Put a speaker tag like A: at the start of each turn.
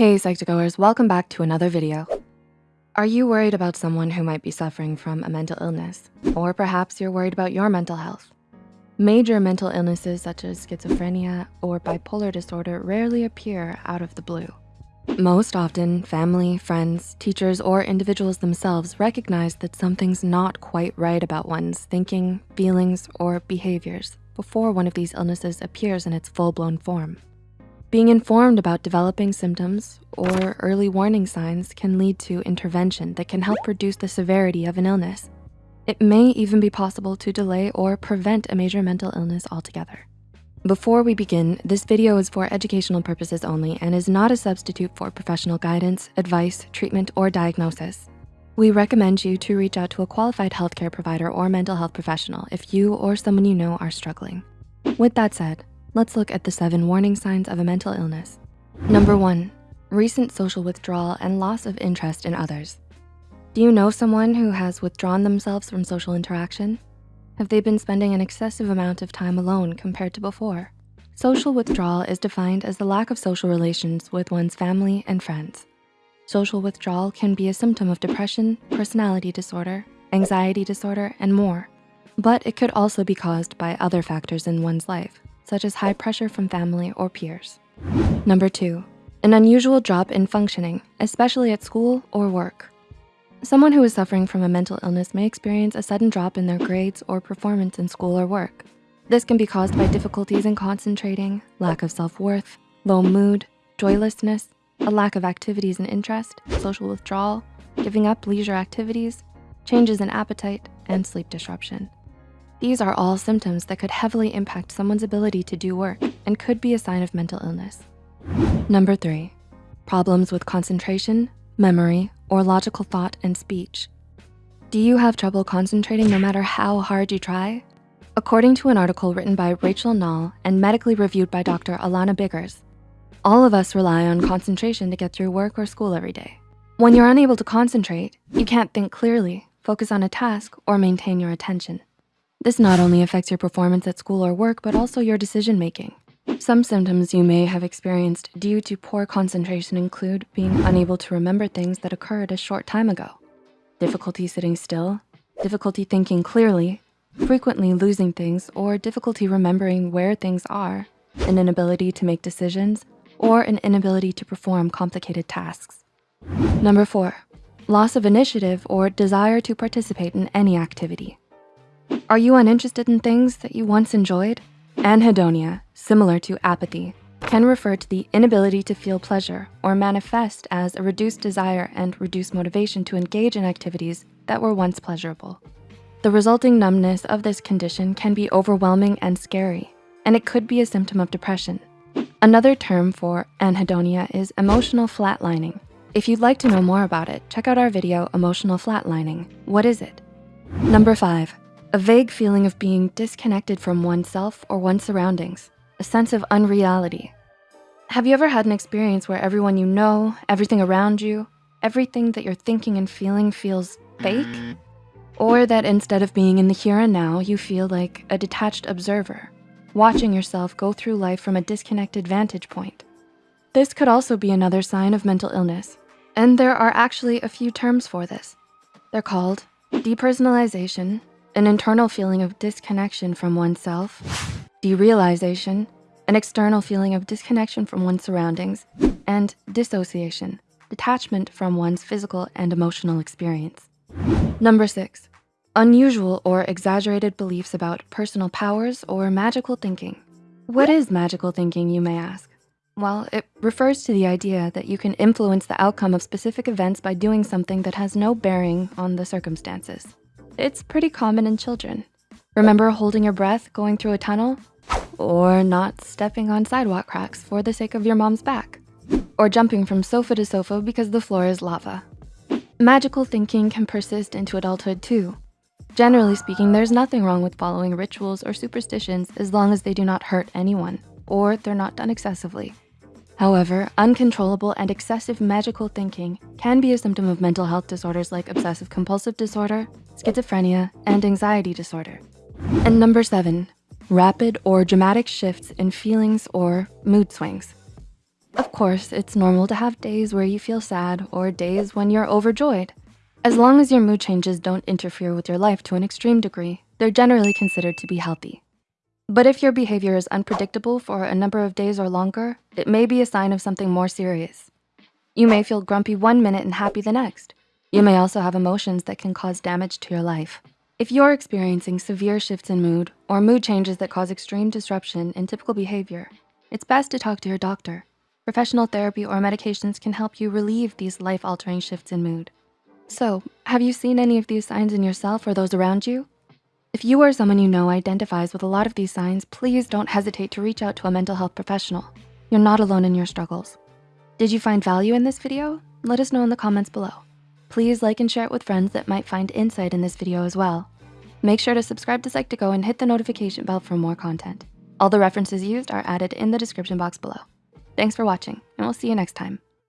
A: Hey Psych2Goers, welcome back to another video. Are you worried about someone who might be suffering from a mental illness? Or perhaps you're worried about your mental health? Major mental illnesses such as schizophrenia or bipolar disorder rarely appear out of the blue. Most often, family, friends, teachers, or individuals themselves recognize that something's not quite right about one's thinking, feelings, or behaviors before one of these illnesses appears in its full-blown form. Being informed about developing symptoms or early warning signs can lead to intervention that can help reduce the severity of an illness. It may even be possible to delay or prevent a major mental illness altogether. Before we begin, this video is for educational purposes only and is not a substitute for professional guidance, advice, treatment, or diagnosis. We recommend you to reach out to a qualified healthcare provider or mental health professional if you or someone you know are struggling. With that said, Let's look at the seven warning signs of a mental illness. Number one, recent social withdrawal and loss of interest in others. Do you know someone who has withdrawn themselves from social interaction? Have they been spending an excessive amount of time alone compared to before? Social withdrawal is defined as the lack of social relations with one's family and friends. Social withdrawal can be a symptom of depression, personality disorder, anxiety disorder, and more. But it could also be caused by other factors in one's life, such as high pressure from family or peers. Number two, an unusual drop in functioning, especially at school or work. Someone who is suffering from a mental illness may experience a sudden drop in their grades or performance in school or work. This can be caused by difficulties in concentrating, lack of self-worth, low mood, joylessness, a lack of activities and interest, social withdrawal, giving up leisure activities, changes in appetite, and sleep disruption. These are all symptoms that could heavily impact someone's ability to do work and could be a sign of mental illness. Number three, problems with concentration, memory, or logical thought and speech. Do you have trouble concentrating no matter how hard you try? According to an article written by Rachel Nall and medically reviewed by Dr. Alana Biggers, all of us rely on concentration to get through work or school every day. When you're unable to concentrate, you can't think clearly, focus on a task, or maintain your attention. This not only affects your performance at school or work, but also your decision-making. Some symptoms you may have experienced due to poor concentration include being unable to remember things that occurred a short time ago, difficulty sitting still, difficulty thinking clearly, frequently losing things or difficulty remembering where things are, an inability to make decisions, or an inability to perform complicated tasks. Number four, loss of initiative or desire to participate in any activity. Are you uninterested in things that you once enjoyed? Anhedonia, similar to apathy, can refer to the inability to feel pleasure or manifest as a reduced desire and reduced motivation to engage in activities that were once pleasurable. The resulting numbness of this condition can be overwhelming and scary, and it could be a symptom of depression. Another term for anhedonia is emotional flatlining. If you'd like to know more about it, check out our video, Emotional Flatlining. What is it? Number five, a vague feeling of being disconnected from oneself or one's surroundings, a sense of unreality. Have you ever had an experience where everyone you know, everything around you, everything that you're thinking and feeling feels fake? Or that instead of being in the here and now, you feel like a detached observer, watching yourself go through life from a disconnected vantage point. This could also be another sign of mental illness, and there are actually a few terms for this. They're called depersonalization, an internal feeling of disconnection from oneself, derealization, an external feeling of disconnection from one's surroundings, and dissociation, detachment from one's physical and emotional experience. Number six, unusual or exaggerated beliefs about personal powers or magical thinking. What is magical thinking, you may ask? Well, it refers to the idea that you can influence the outcome of specific events by doing something that has no bearing on the circumstances. It's pretty common in children. Remember holding your breath going through a tunnel? Or not stepping on sidewalk cracks for the sake of your mom's back? Or jumping from sofa to sofa because the floor is lava? Magical thinking can persist into adulthood too. Generally speaking, there's nothing wrong with following rituals or superstitions as long as they do not hurt anyone or they're not done excessively. However, uncontrollable and excessive magical thinking can be a symptom of mental health disorders like obsessive compulsive disorder, schizophrenia, and anxiety disorder. And number seven, rapid or dramatic shifts in feelings or mood swings. Of course, it's normal to have days where you feel sad or days when you're overjoyed. As long as your mood changes don't interfere with your life to an extreme degree, they're generally considered to be healthy. But if your behavior is unpredictable for a number of days or longer, it may be a sign of something more serious. You may feel grumpy one minute and happy the next. You may also have emotions that can cause damage to your life. If you're experiencing severe shifts in mood or mood changes that cause extreme disruption in typical behavior, it's best to talk to your doctor. Professional therapy or medications can help you relieve these life-altering shifts in mood. So, have you seen any of these signs in yourself or those around you? If you or someone you know identifies with a lot of these signs, please don't hesitate to reach out to a mental health professional. You're not alone in your struggles. Did you find value in this video? Let us know in the comments below. Please like and share it with friends that might find insight in this video as well. Make sure to subscribe to Psych2Go and hit the notification bell for more content. All the references used are added in the description box below. Thanks for watching, and we'll see you next time.